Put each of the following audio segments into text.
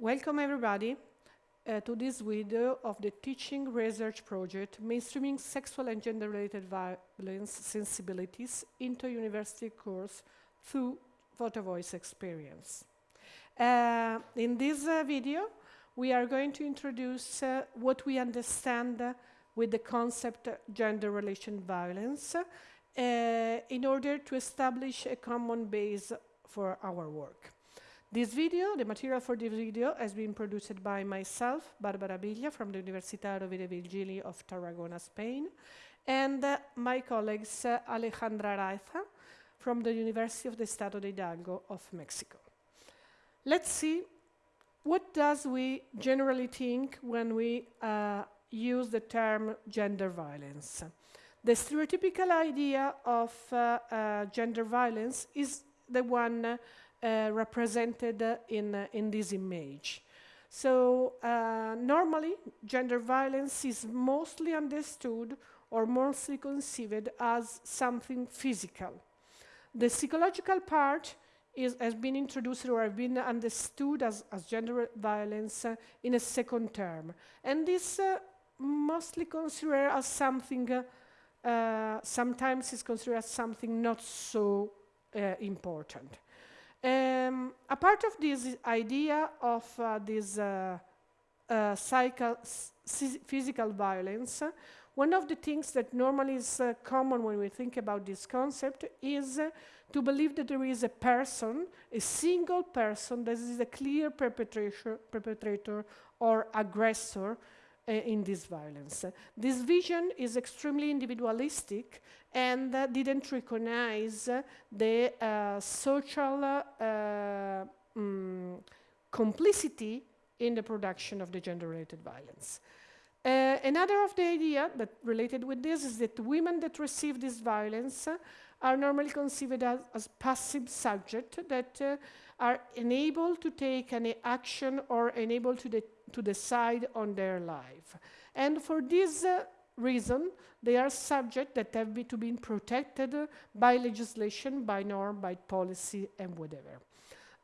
Welcome everybody uh, to this video of the teaching research project Mainstreaming Sexual and Gender-Related Violence Sensibilities into University Course through Photo Voice Experience. Uh, in this uh, video, we are going to introduce uh, what we understand with the concept gender relation violence uh, in order to establish a common base for our work. This video, the material for this video, has been produced by myself, Barbara Biglia, from the Universidad Rovira Virgili of Tarragona, Spain, and uh, my colleagues uh, Alejandra Araiza from the University of the Estado de Hidalgo of Mexico. Let's see what does we generally think when we uh, use the term gender violence. The stereotypical idea of uh, uh, gender violence is the one represented in, uh, in this image. So uh, normally gender violence is mostly understood or mostly conceived as something physical. The psychological part is, has been introduced or has been understood as, as gender violence uh, in a second term. And this uh, mostly considered as something, uh, sometimes is considered as something not so important. Um, a part of this idea of uh, this uh, uh, physical violence, one of the things that normally is uh, common when we think about this concept is uh, to believe that there is a person, a single person, that is a clear perpetrator, perpetrator or aggressor uh, in this violence. This vision is extremely individualistic and uh, didn't recognize the uh, social um, complicity in the production of the gender-related violence. Uh, another of the idea that related with this is that women that receive this violence uh, are normally considered as, as passive subject that uh, are unable to take any action or unable to, de to decide on their life. And for this uh, reason, they are subject that have be to be protected by legislation, by norm, by policy, and whatever.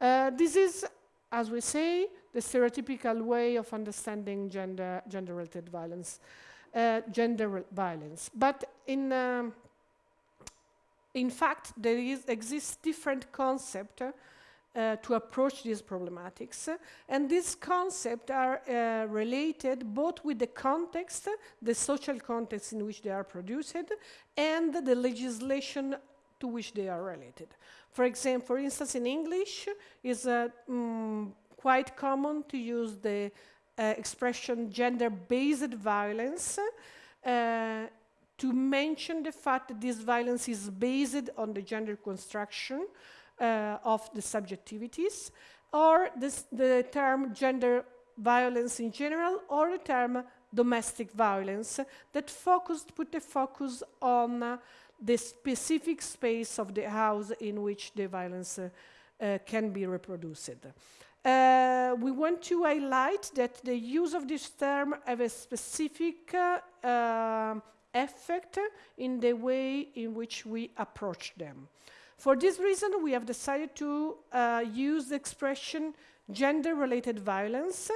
Uh, this is, as we say, the stereotypical way of understanding gender, gender-related violence, uh, gender violence. But in, um, in fact, there is, exists different concept uh, to approach these problematics. And these concepts are uh, related both with the context, the social context in which they are produced, and the legislation to which they are related. For example, for instance, in English, it's uh, mm, quite common to use the uh, expression gender-based violence uh, to mention the fact that this violence is based on the gender construction uh, of the subjectivities, or this, the term gender violence in general, or the term domestic violence that focused, put the focus on uh, the specific space of the house in which the violence uh, uh, can be reproduced. Uh, we want to highlight that the use of this term have a specific uh, effect in the way in which we approach them. For this reason, we have decided to uh, use the expression gender-related violence,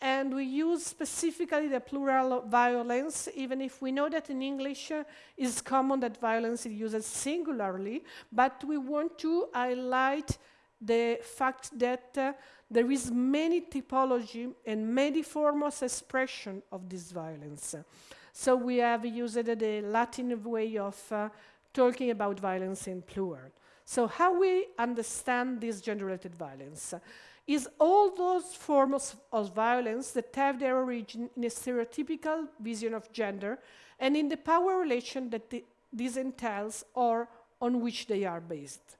and we use specifically the plural violence, even if we know that in English uh, it's common that violence is used singularly, but we want to highlight the fact that uh, there is many typology and many forms of expression of this violence. So we have used the Latin way of uh, talking about violence in plural. So how we understand this gender-related violence is all those forms of violence that have their origin in a stereotypical vision of gender and in the power relation that this entails or on which they are based.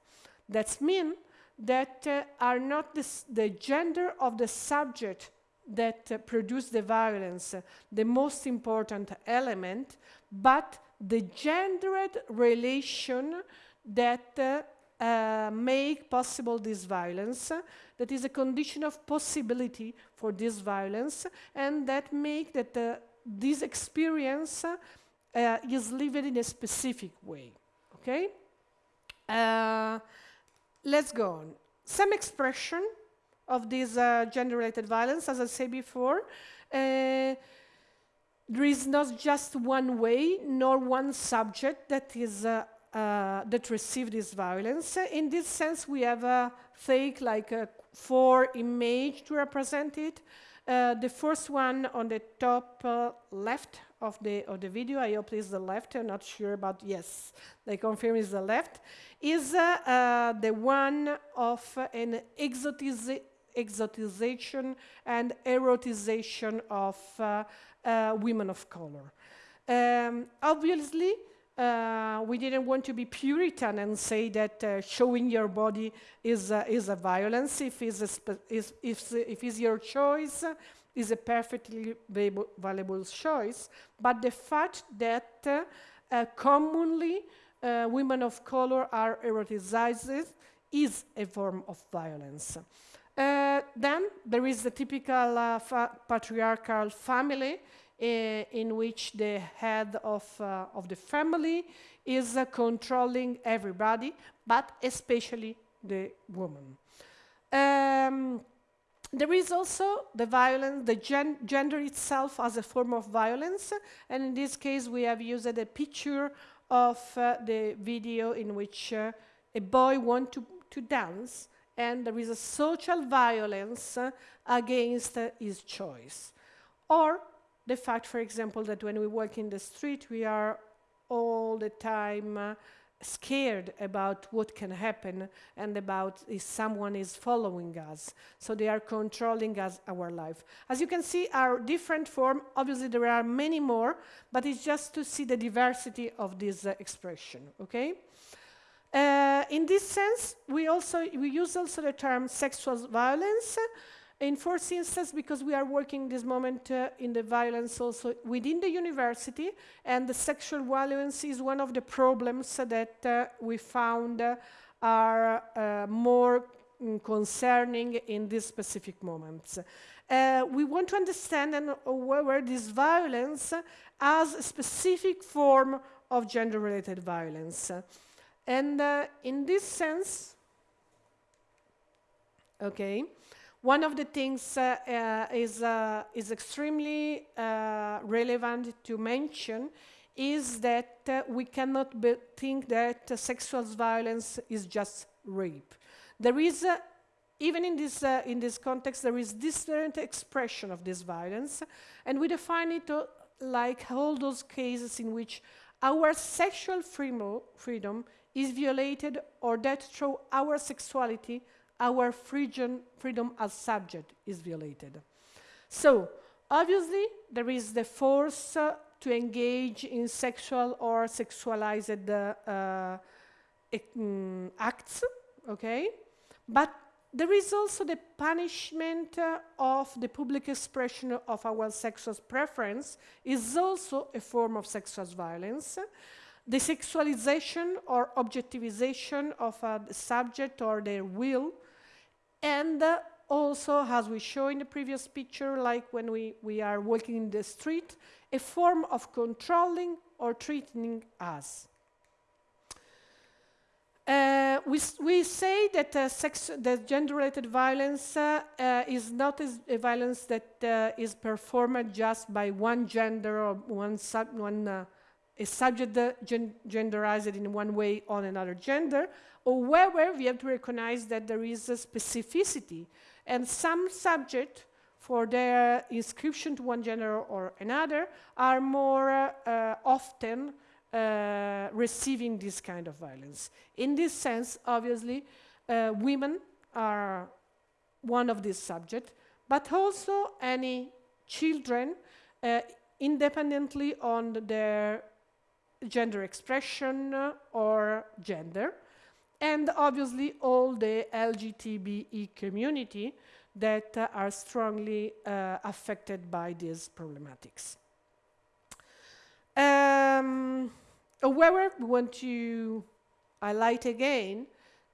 That means that uh, are not the gender of the subject that uh, produce the violence uh, the most important element, but the gendered relation that uh, uh, make possible this violence, that is a condition of possibility for this violence, and that make that uh, this experience uh, is lived in a specific way, okay? Uh, let's go on. Some expression of this uh, gender-related violence, as I said before. Uh, there is not just one way, nor one subject that is uh, uh, that receive this violence. In this sense, we have a take like a four image to represent it. Uh, the first one on the top uh, left of the of the video, I hope it's the left. I'm not sure, but yes, they confirm it's the left. Is uh, uh, the one of an exotiza exotization and erotization of uh, women of color. Um, obviously, uh, we didn't want to be Puritan and say that uh, showing your body is, uh, is a violence. If it's, a is, if, if it's your choice, is a perfectly valuable choice. But the fact that uh, uh, commonly women of color are eroticized is a form of violence. Then there is the typical patriarchal family Eh, in which the head of, uh, of the family is uh, controlling everybody, but especially the woman. Um, there is also the violence, the gen gender itself as a form of violence, and in this case we have used a picture of uh, the video in which uh, a boy wants to, to dance, and there is a social violence uh, against uh, his choice. Or the fact, for example, that when we walk in the street, we are all the time uh, scared about what can happen and about if someone is following us. So they are controlling us, our life. As you can see, our different form, obviously there are many more, but it's just to see the diversity of this uh, expression, okay? Uh, in this sense, we also we use also the term sexual violence in first instance, because we are working this moment uh, in the violence also within the university, and the sexual violence is one of the problems that uh, we found uh, are uh, more mm, concerning in these specific moments. Uh, we want to understand and whether this violence as a specific form of gender-related violence. And uh, in this sense, okay, one of the things uh, uh, is, uh, is extremely uh, relevant to mention is that uh, we cannot think that sexual violence is just rape. There is, even in this, in this context, there is different expression of this violence, and we define it like all those cases in which our sexual freedom is violated or that through our sexuality our freedom, as subject is violated. So, obviously, there is the force uh, to engage in sexual or sexualized uh, um, acts, okay? But there is also the punishment uh, of the public expression of our sexual preference is also a form of sexual violence. The sexualization or objectivization of a subject or their will and uh, also, as we show in the previous picture, like when we, we are walking in the street, a form of controlling or treating us. Uh, we, we say that uh, sex, that gender-related violence uh, uh is not a violence that uh, is performed just by one gender or one, sub, one uh, a subject gen genderized in one way on another gender, However, we have to recognize that there is a specificity, and some subjects, for their inscription to one gender or another, are more uh, often uh, receiving this kind of violence. In this sense, obviously, uh, women are one of these subjects, but also any children, uh, independently on their gender expression or gender and obviously all the LGBTI community that uh, are strongly uh, affected by these problematics. Um, however, we want to highlight again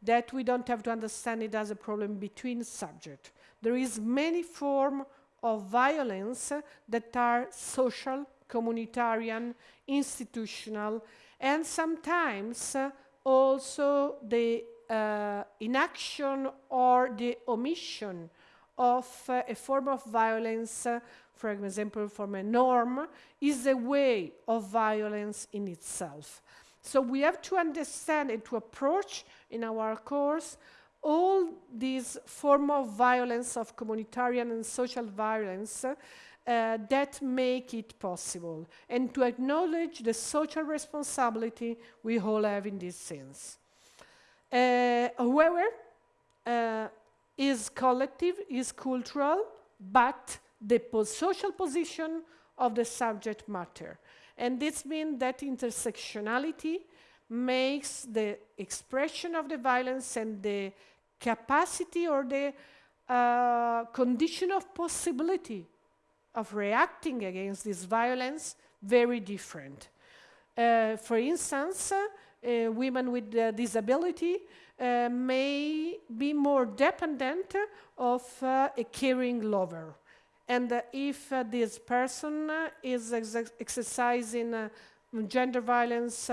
that we don't have to understand it as a problem between subjects. There is many forms of violence that are social, communitarian, institutional, and sometimes uh, also the uh, inaction or the omission of uh, a form of violence, uh, for example, from a norm, is a way of violence in itself. So we have to understand and to approach in our course all these form of violence, of communitarian and social violence, uh, that make it possible, and to acknowledge the social responsibility we all have in this sense. Uh, however, uh, is collective, is cultural, but the po social position of the subject matter. And this means that intersectionality makes the expression of the violence and the capacity or the uh, condition of possibility of reacting against this violence very different. Uh, for instance, uh, women with uh, disability uh, may be more dependent of uh, a caring lover. And uh, if this person is ex exercising gender violence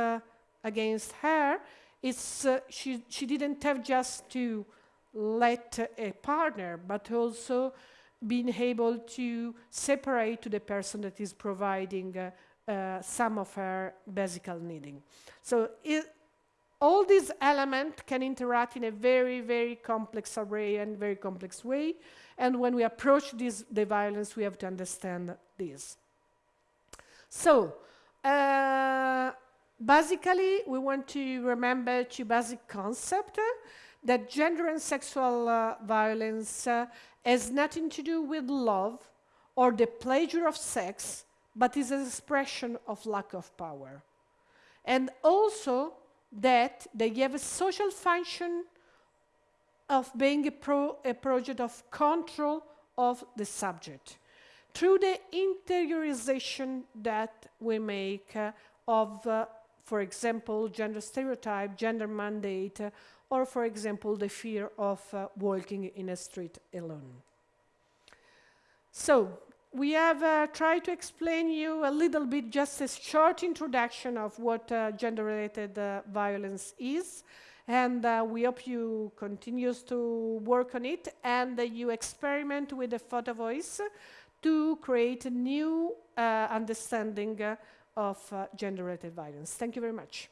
against her, it's, she, she didn't have just to let a partner, but also being able to separate to the person that is providing uh, some of her basic needing. So it, all these elements can interact in a very, very complex array and very complex way. And when we approach this, the violence, we have to understand this. So, uh, basically, we want to remember two basic concepts, uh, that gender and sexual uh, violence uh, has nothing to do with love or the pleasure of sex, but is an expression of lack of power. And also, that they have a social function of being a, pro, a project of control of the subject through the interiorization that we make uh, of, uh, for example, gender stereotype, gender mandate, uh, or, for example, the fear of uh, walking in a street alone. So, we have uh, tried to explain you a little bit, just a short introduction of what uh, gender-related uh, violence is. And uh, we hope you continue to work on it and you experiment with the photo voice to create a new uh, understanding of gender-related violence. Thank you very much.